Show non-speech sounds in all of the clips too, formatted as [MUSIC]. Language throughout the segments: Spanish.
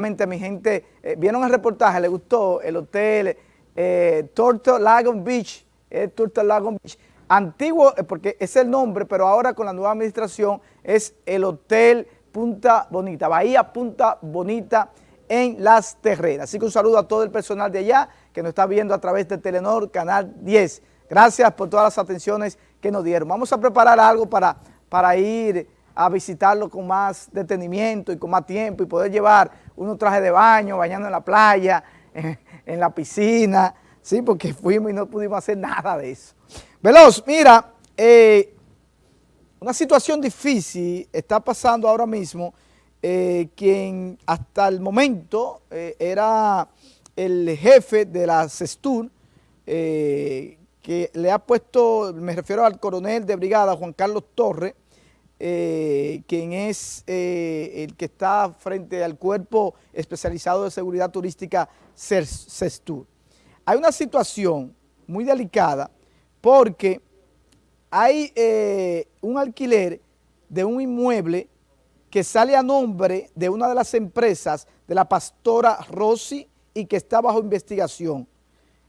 mi gente, eh, vieron el reportaje, le gustó el hotel eh, Turtle Lagoon Beach, eh, Turtle Lagoon Beach, antiguo, eh, porque es el nombre, pero ahora con la nueva administración es el Hotel Punta Bonita, Bahía Punta Bonita en Las Terrenas. Así que un saludo a todo el personal de allá que nos está viendo a través de Telenor, Canal 10. Gracias por todas las atenciones que nos dieron. Vamos a preparar algo para, para ir a visitarlo con más detenimiento y con más tiempo y poder llevar unos trajes de baño, bañando en la playa, [LAUGHS] en, la piscina, ¿sí? porque [LAUGHS] fuimos y no pudimos hacer nada de eso. Veloz, mira, eh, una situación difícil está pasando ahora mismo, eh, quien hasta el momento eh, era el jefe de la CESTUR, que le ha puesto, me refiero al coronel de brigada, Juan Carlos Torres, eh, quien es eh, el que está frente al Cuerpo Especializado de Seguridad Turística CESTUR. Hay una situación muy delicada porque hay eh, un alquiler de un inmueble que sale a nombre de una de las empresas de la pastora Rossi y que está bajo investigación.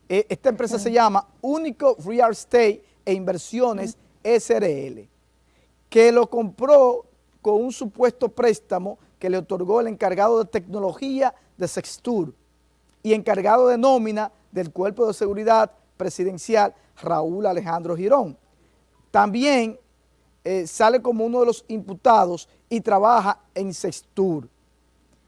esta empresa se llama Único Real Estate e Inversiones SRL que lo compró con un supuesto préstamo que le otorgó el encargado de tecnología de Sextur y encargado de nómina del Cuerpo de Seguridad Presidencial Raúl Alejandro Girón. También eh, sale como uno de los imputados y trabaja en Sextur,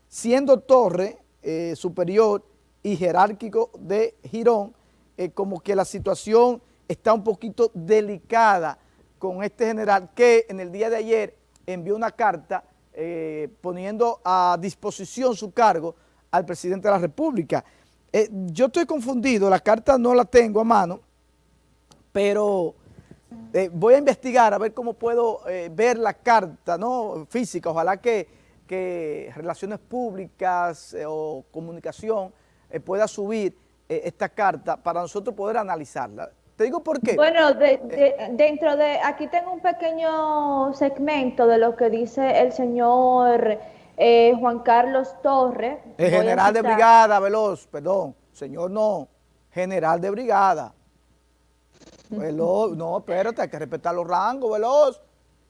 siendo Torre eh, superior y jerárquico de Girón, eh, como que la situación está un poquito delicada con este general que en el día de ayer envió una carta eh, poniendo a disposición su cargo al presidente de la República. Eh, yo estoy confundido, la carta no la tengo a mano, pero eh, voy a investigar a ver cómo puedo ver la carta ¿no? física. Ojalá que, que Relaciones Públicas o Comunicación pueda subir esta carta para nosotros poder analizarla. Te digo por qué. Bueno, eh, dentro de, aquí tengo un pequeño segmento de lo que dice el señor eh, Juan Carlos Torres. El general de brigada, Veloz, perdón, señor no, general de brigada. [LAUGHS] Veloz, no, espérate, hay que respetar los rangos, Veloz.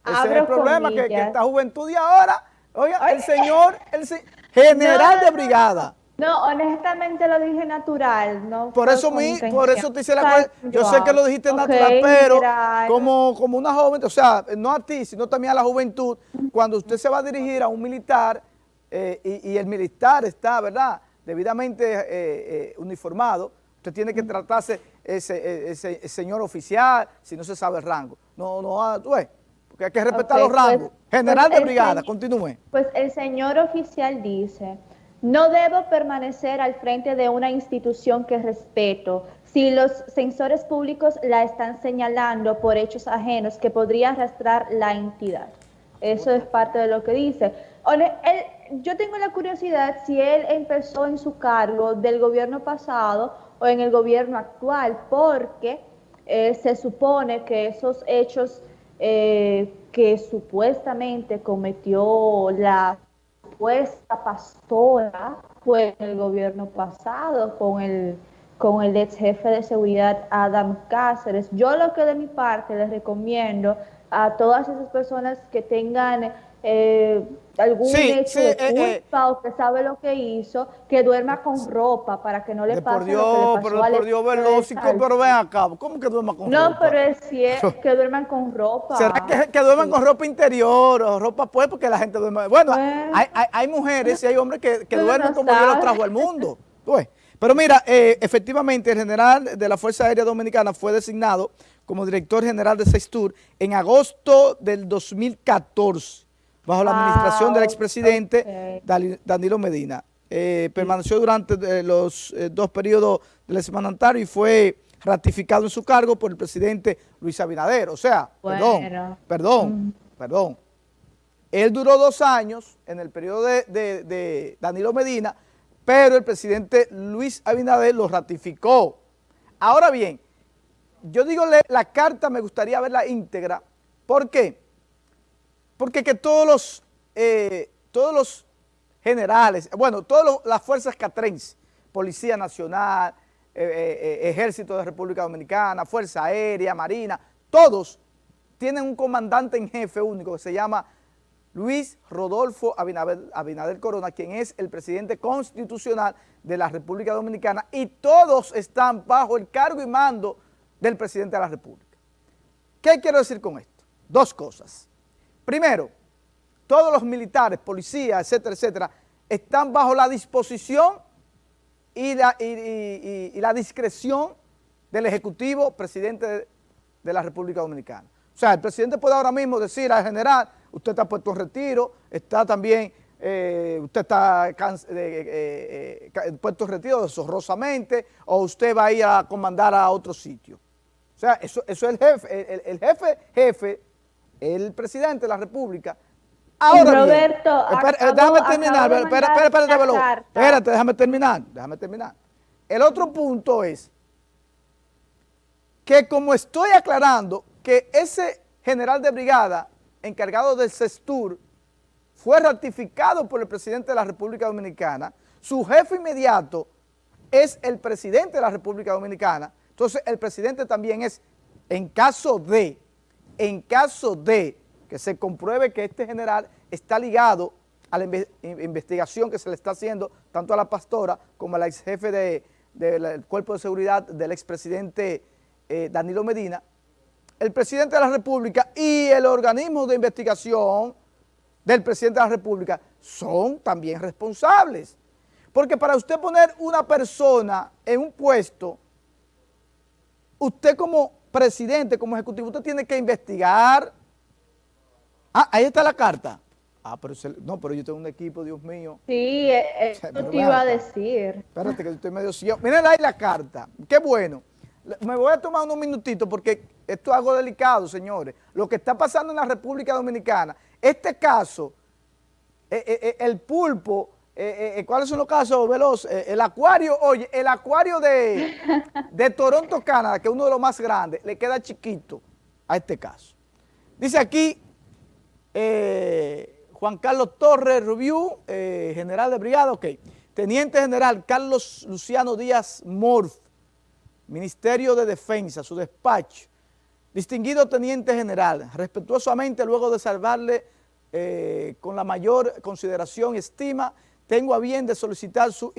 Ese es el problema, que, esta juventud de ahora, oiga, el señor, el [LAUGHS] general de brigada. No, honestamente lo dije natural, ¿no? Por eso, mi, por eso te hice la Yo sé que lo dijiste natural, pero como, como una joven, o sea, no a ti, sino también a la juventud, cuando usted se va a dirigir a un militar eh, y, el militar está, ¿verdad?, debidamente eh, eh, uniformado, usted tiene que tratarse ese, ese, señor oficial, si no se sabe el rango. No, no, ah, tú ves, porque hay que respetar los pues, rangos. General pues de brigada, continúe. Pues el señor oficial dice no debo permanecer al frente de una institución que respeto si los censores públicos la están señalando por hechos ajenos que podría arrastrar la entidad. Eso es parte de lo que dice. yo tengo la curiosidad si él empezó en su cargo del gobierno pasado o en el gobierno actual, porque eh, se supone que esos hechos eh, que supuestamente cometió la supuesta pastora fue en el gobierno pasado con el, con el ex jefe de seguridad Adam Cáceres. Yo lo que de mi parte les recomiendo a todas esas personas que tengan eh, algún hecho de eh, eh. culpa o que sabe lo que hizo, que duerma con ropa para que no le pase Dios, lo que le pasó pero, por Dios, velócico, pero ven acá, ¿cómo que duerma con ropa? No, pero es cierto, [LAUGHS] que duerman con ropa. ¿Será que, que duerman con ropa interior o ropa pues porque la gente duerme? Bueno, pues. hay, hay, hay, mujeres y hay hombres que, que duermen como Dios los trajo al mundo. [LAUGHS] Pues. Pero mira, eh, efectivamente el general de la Fuerza Aérea Dominicana fue designado como director general de Sextur en agosto del 2014 bajo la administración del expresidente Danilo Medina. Eh, permaneció durante eh, los eh, dos periodos del semanario y fue ratificado en su cargo por el presidente Luis Abinader. O sea, perdón, perdón, mm. perdón. Él duró dos años en el periodo de, Danilo Medina, pero el presidente Luis Abinader lo ratificó. Ahora bien, yo digo la carta me gustaría verla íntegra. ¿Por qué? Porque que todos los, eh, todos los generales, bueno, todas las fuerzas catrenses, Policía Nacional, eh, eh, Ejército de República Dominicana, Fuerza Aérea, Marina, todos tienen un comandante en jefe único que se llama Luis Rodolfo Abinader, Corona, quien es el presidente constitucional de la República Dominicana y todos están bajo el cargo y mando del presidente de la República. ¿Qué quiero decir con esto? Dos cosas. Primero, todos los militares, policías, etcétera, etcétera, están bajo la disposición y la, discreción del Ejecutivo Presidente de, la República Dominicana. O sea, el presidente puede ahora mismo decir al general, usted está puesto en retiro, está también, eh, usted está eh, eh, puesto en retiro deshonrosamente, o usted va a ir a comandar a otro sitio. O sea, eso es el jefe, el, jefe, jefe, el presidente de la República, Ahora Roberto, déjame terminar, espérate, espérate, espérate, déjame terminar, déjame terminar. El otro punto es que como estoy aclarando que ese general de brigada encargado del CESTUR fue ratificado por el presidente de la República Dominicana, su jefe inmediato es el presidente de la República Dominicana, entonces el presidente también es, en caso de, en caso de que se compruebe que este general está ligado a la investigación que se le está haciendo tanto a la pastora como al ex jefe del cuerpo de seguridad del expresidente eh, Danilo Medina, el presidente de la República y el organismo de investigación del presidente de la República son también responsables. Porque para usted poner una persona en un puesto, usted como presidente, como ejecutivo, usted tiene que investigar, Ah, ahí está la carta. Ah, pero no, pero yo tengo un equipo, Dios mío. Sí, eh, eso te iba a decir. Espérate que yo estoy medio ciego. Miren ahí la carta. Qué bueno. Me voy a tomar unos minutitos porque esto es algo delicado, señores. Lo que está pasando en la República Dominicana, este caso, eh, eh, el pulpo, ¿cuáles son los casos, Veloz? el acuario, oye, el acuario de, [LAUGHS] de Toronto, Canadá, que es uno de los más grandes, le queda chiquito a este caso. Dice aquí, eh, Juan Carlos Torres Rubiú, eh, general de brigada, ok. Teniente General Carlos Luciano Díaz Morf, Ministerio de Defensa, su despacho. Distinguido Teniente General, respetuosamente luego de salvarle eh, con la mayor consideración y estima, tengo a bien de solicitar su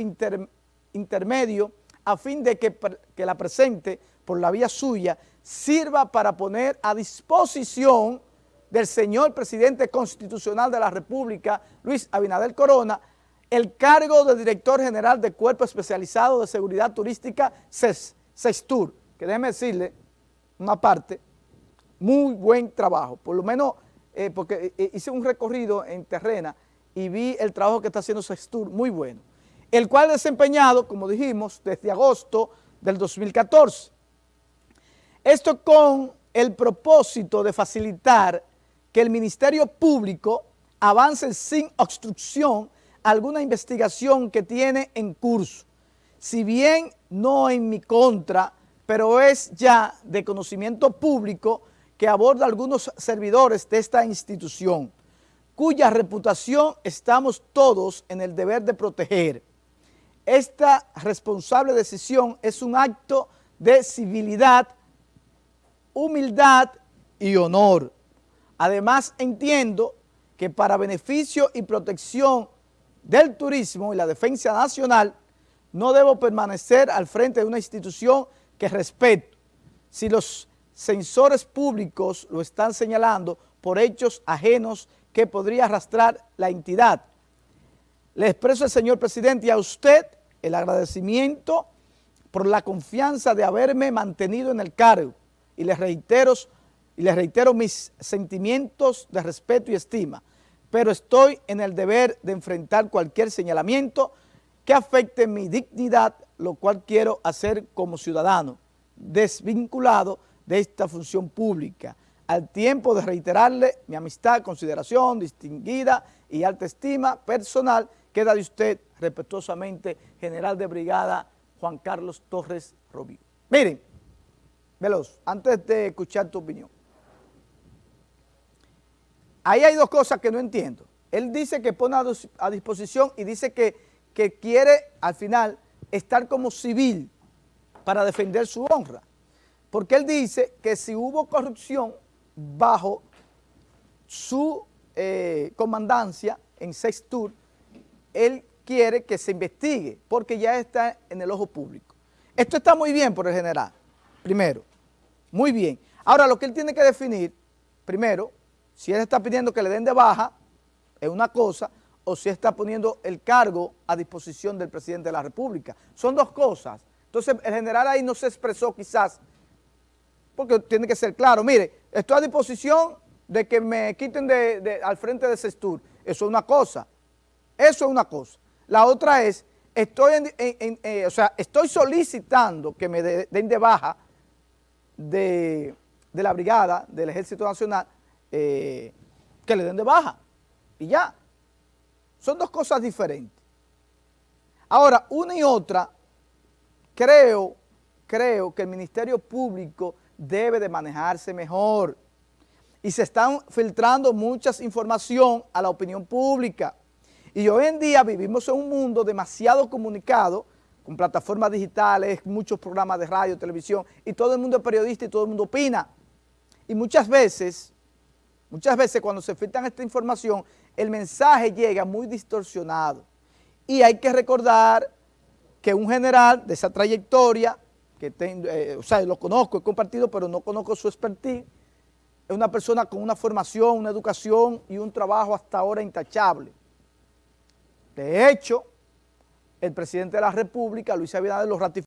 intermedio a fin de que, que la presente, por la vía suya, sirva para poner a disposición del señor presidente constitucional de la República, Luis Abinader Corona, el cargo de director general de Cuerpo Especializado de Seguridad Turística, CESTUR, que déjeme decirle una parte, muy buen trabajo, por lo menos eh, porque eh, hice un recorrido en terrena y vi el trabajo que está haciendo CESTUR, muy bueno, el cual desempeñado, como dijimos, desde agosto del 2014. Esto con el propósito de facilitar que el Ministerio Público avance sin obstrucción alguna investigación que tiene en curso. Si bien no en mi contra, pero es ya de conocimiento público que aborda algunos servidores de esta institución, cuya reputación estamos todos en el deber de proteger. Esta responsable decisión es un acto de civilidad, humildad y honor. Además, entiendo que para beneficio y protección del turismo y la defensa nacional, no debo permanecer al frente de una institución que respeto. Si los censores públicos lo están señalando por hechos ajenos que podría arrastrar la entidad. Le expreso al señor presidente y a usted el agradecimiento por la confianza de haberme mantenido en el cargo y les reitero y les reitero mis sentimientos de respeto y estima, pero estoy en el deber de enfrentar cualquier señalamiento que afecte mi dignidad, lo cual quiero hacer como ciudadano, desvinculado de esta función pública, al tiempo de reiterarle mi amistad, consideración distinguida y alta estima personal, queda de usted respetuosamente, General de Brigada Juan Carlos Torres Rubio. Miren, Veloz, antes de escuchar tu opinión, Ahí hay dos cosas que no entiendo. Él dice que pone a, disposición y dice que, que quiere al final estar como civil para defender su honra. Porque él dice que si hubo corrupción bajo su eh, comandancia en Sextur, él quiere que se investigue porque ya está en el ojo público. Esto está muy bien por el general, primero, muy bien. Ahora lo que él tiene que definir, primero, si él está pidiendo que le den de baja, es una cosa, o si está poniendo el cargo a disposición del presidente de la República. Son dos cosas. Entonces el general ahí no se expresó quizás, porque tiene que ser claro, mire, estoy a disposición de que me quiten al frente de Sextur. Eso es una cosa, eso es una cosa. La otra es, estoy, eh, o sea, estoy solicitando que me den de baja de, la brigada del Ejército Nacional, eh, que le den de baja y ya. Son dos cosas diferentes. Ahora, una y otra, creo, creo que el Ministerio Público debe de manejarse mejor y se están filtrando muchas información a la opinión pública. Y hoy en día vivimos en un mundo demasiado comunicado, con plataformas digitales, muchos programas de radio, televisión, y todo el mundo es periodista y todo el mundo opina. Y muchas veces, muchas veces cuando se filtran esta información, el mensaje llega muy distorsionado. Y hay que recordar que un general de esa trayectoria, que eh, o sea, lo conozco, he compartido, pero no conozco su expertise, es una persona con una formación, una educación y un trabajo hasta ahora intachable. De hecho, el presidente de la República, Luis Abinader, lo ratificó